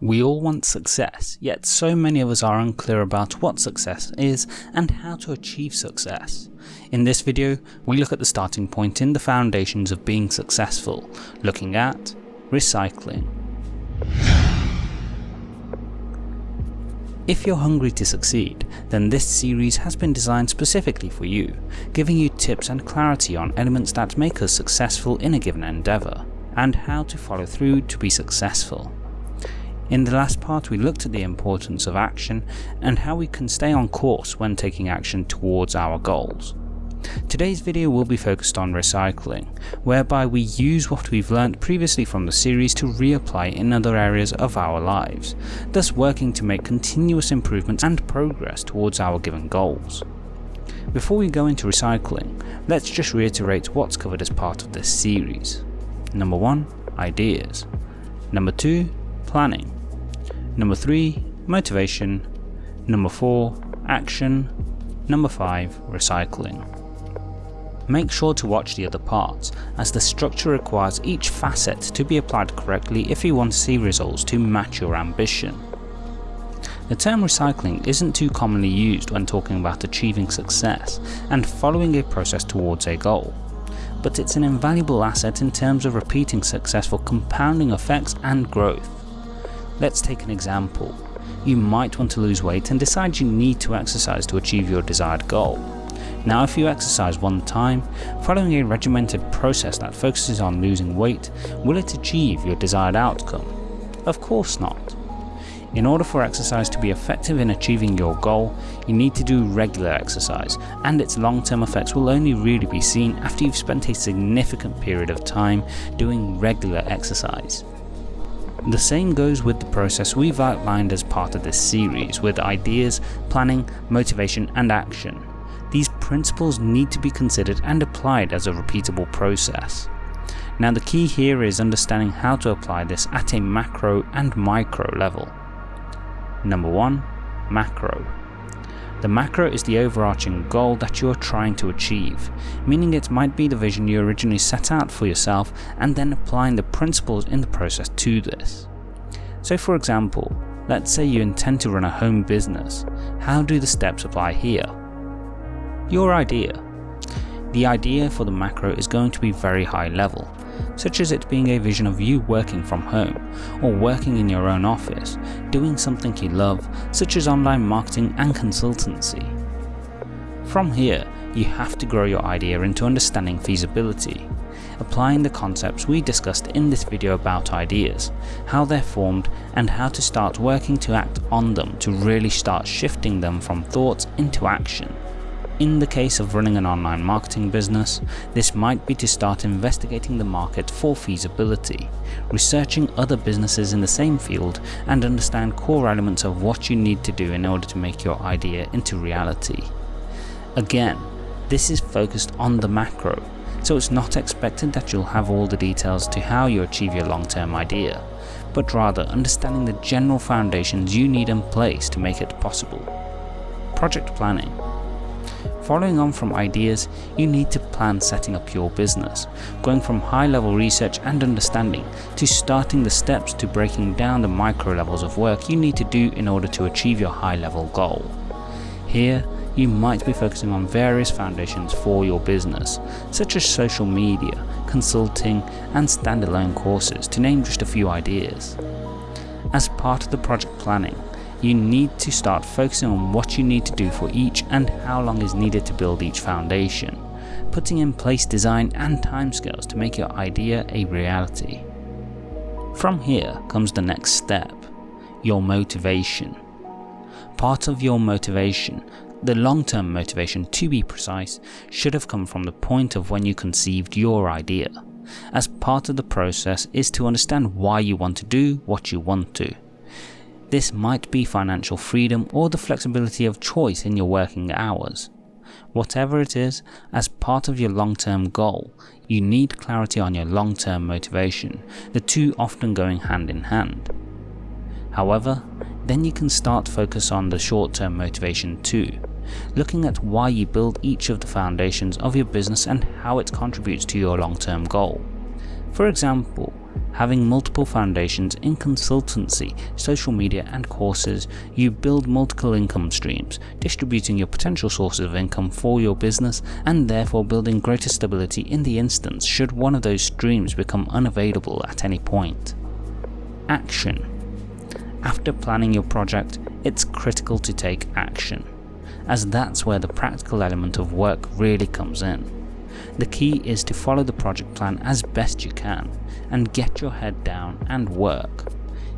We all want success, yet so many of us are unclear about what success is and how to achieve success. In this video, we look at the starting point in the foundations of being successful, looking at recycling. If you're hungry to succeed, then this series has been designed specifically for you, giving you tips and clarity on elements that make us successful in a given endeavour, and how to follow through to be successful. In the last part we looked at the importance of action and how we can stay on course when taking action towards our goals. Today's video will be focused on recycling, whereby we use what we've learnt previously from the series to reapply in other areas of our lives, thus working to make continuous improvements and progress towards our given goals. Before we go into recycling, let's just reiterate what's covered as part of this series. Number 1. Ideas. Number 2. Planning. Number 3. Motivation. Number 4. Action. Number 5. Recycling. Make sure to watch the other parts, as the structure requires each facet to be applied correctly if you want to see results to match your ambition. The term recycling isn't too commonly used when talking about achieving success and following a process towards a goal, but it's an invaluable asset in terms of repeating successful compounding effects and growth. Let's take an example. You might want to lose weight and decide you need to exercise to achieve your desired goal. Now if you exercise one time, following a regimented process that focuses on losing weight, will it achieve your desired outcome? Of course not. In order for exercise to be effective in achieving your goal, you need to do regular exercise, and its long term effects will only really be seen after you've spent a significant period of time doing regular exercise. The same goes with the process we've outlined as part of this series with ideas, planning, motivation and action. These principles need to be considered and applied as a repeatable process. Now the key here is understanding how to apply this at a macro and micro level. Number 1. Macro the macro is the overarching goal that you are trying to achieve, meaning it might be the vision you originally set out for yourself and then applying the principles in the process to this. So for example, let's say you intend to run a home business, how do the steps apply here? Your idea. The idea for the macro is going to be very high level, such as it being a vision of you working from home, or working in your own office, doing something you love, such as online marketing and consultancy. From here, you have to grow your idea into understanding feasibility, applying the concepts we discussed in this video about ideas, how they're formed and how to start working to act on them to really start shifting them from thoughts into action. In the case of running an online marketing business, this might be to start investigating the market for feasibility, researching other businesses in the same field and understand core elements of what you need to do in order to make your idea into reality. Again, this is focused on the macro, so it's not expected that you'll have all the details to how you achieve your long term idea, but rather understanding the general foundations you need in place to make it possible. Project planning Following on from ideas, you need to plan setting up your business, going from high level research and understanding to starting the steps to breaking down the micro levels of work you need to do in order to achieve your high level goal. Here, you might be focusing on various foundations for your business, such as social media, consulting and standalone courses to name just a few ideas. As part of the project planning, you need to start focusing on what you need to do for each and how long is needed to build each foundation, putting in place design and timescales to make your idea a reality. From here comes the next step, your motivation. Part of your motivation, the long-term motivation to be precise, should have come from the point of when you conceived your idea, as part of the process is to understand why you want to do what you want to. This might be financial freedom or the flexibility of choice in your working hours. Whatever it is, as part of your long-term goal, you need clarity on your long-term motivation, the two often going hand in hand. However, then you can start focus on the short-term motivation too, looking at why you build each of the foundations of your business and how it contributes to your long-term goal. For example, having multiple foundations in consultancy, social media and courses, you build multiple income streams, distributing your potential sources of income for your business and therefore building greater stability in the instance should one of those streams become unavailable at any point. Action After planning your project, it's critical to take action, as that's where the practical element of work really comes in. The key is to follow the project plan as best you can and get your head down and work.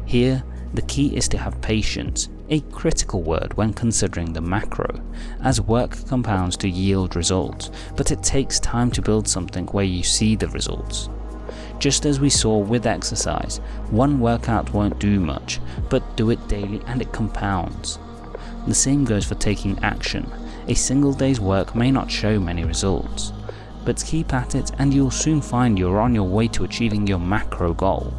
Here, the key is to have patience, a critical word when considering the macro, as work compounds to yield results, but it takes time to build something where you see the results. Just as we saw with exercise, one workout won't do much, but do it daily and it compounds. The same goes for taking action, a single day's work may not show many results, but keep at it and you'll soon find you're on your way to achieving your macro goal.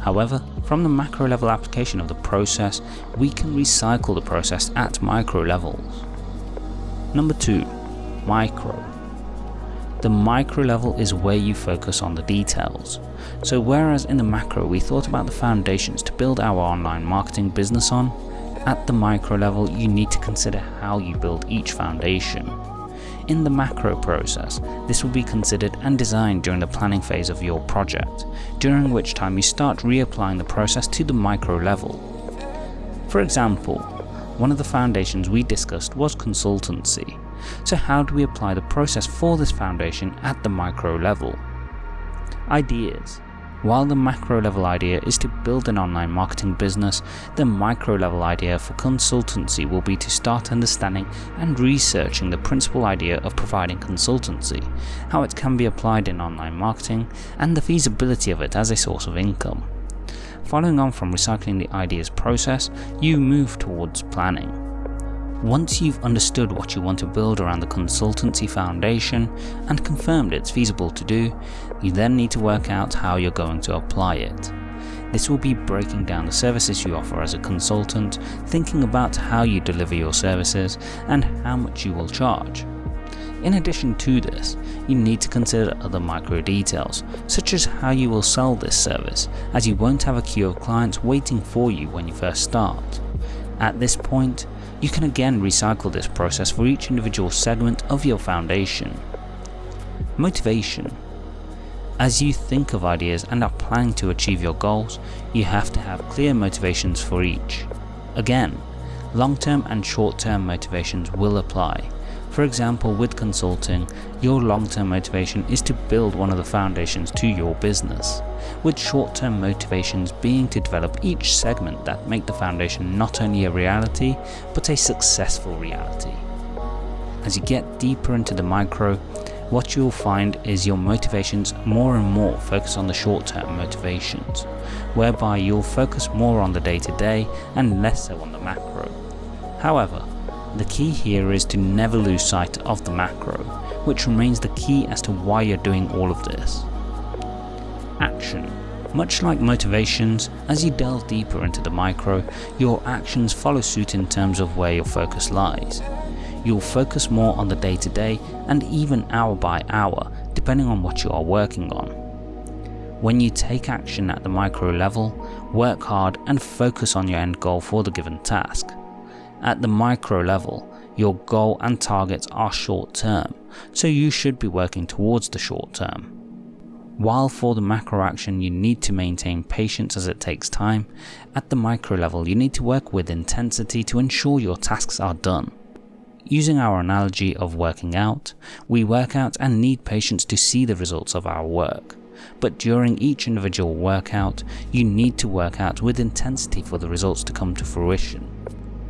However, from the macro level application of the process, we can recycle the process at micro levels. Number 2. Micro. The micro level is where you focus on the details. So whereas in the macro we thought about the foundations to build our online marketing business on, at the micro level you need to consider how you build each foundation. In the macro process, this will be considered and designed during the planning phase of your project, during which time you start reapplying the process to the micro level. For example, one of the foundations we discussed was consultancy, so how do we apply the process for this foundation at the micro level? Ideas while the macro level idea is to build an online marketing business, the micro level idea for consultancy will be to start understanding and researching the principal idea of providing consultancy, how it can be applied in online marketing, and the feasibility of it as a source of income. Following on from recycling the ideas process, you move towards planning. Once you've understood what you want to build around the consultancy foundation and confirmed it's feasible to do, you then need to work out how you're going to apply it. This will be breaking down the services you offer as a consultant, thinking about how you deliver your services and how much you will charge. In addition to this, you need to consider other micro details, such as how you will sell this service, as you won't have a queue of clients waiting for you when you first start. At this point, you can again recycle this process for each individual segment of your foundation. Motivation As you think of ideas and are planning to achieve your goals, you have to have clear motivations for each. Again, long-term and short-term motivations will apply, for example, with consulting, your long-term motivation is to build one of the foundations to your business, with short-term motivations being to develop each segment that make the foundation not only a reality, but a successful reality. As you get deeper into the micro, what you'll find is your motivations more and more focus on the short-term motivations, whereby you'll focus more on the day-to-day -day and less so on the macro. However, the key here is to never lose sight of the macro, which remains the key as to why you're doing all of this. Action. Much like motivations, as you delve deeper into the micro, your actions follow suit in terms of where your focus lies. You'll focus more on the day to day and even hour by hour, depending on what you are working on. When you take action at the micro level, work hard and focus on your end goal for the given task. At the micro level, your goal and targets are short term, so you should be working towards the short term. While for the macro action you need to maintain patience as it takes time, at the micro level you need to work with intensity to ensure your tasks are done. Using our analogy of working out, we work out and need patience to see the results of our work. But during each individual workout, you need to work out with intensity for the results to come to fruition.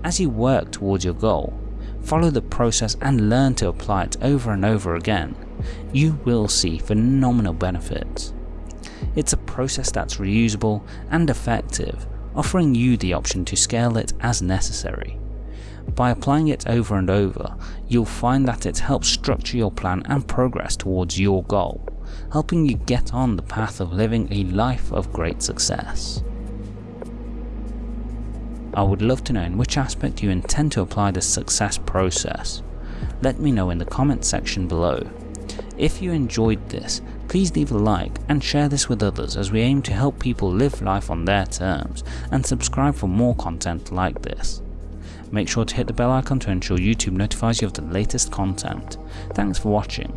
As you work towards your goal, follow the process and learn to apply it over and over again, you will see phenomenal benefits. It's a process that's reusable and effective, offering you the option to scale it as necessary. By applying it over and over, you'll find that it helps structure your plan and progress towards your goal, helping you get on the path of living a life of great success. I would love to know in which aspect you intend to apply this success process. Let me know in the comment section below. If you enjoyed this, Please leave a like and share this with others as we aim to help people live life on their terms and subscribe for more content like this. Make sure to hit the bell icon to ensure YouTube notifies you of the latest content. Thanks for watching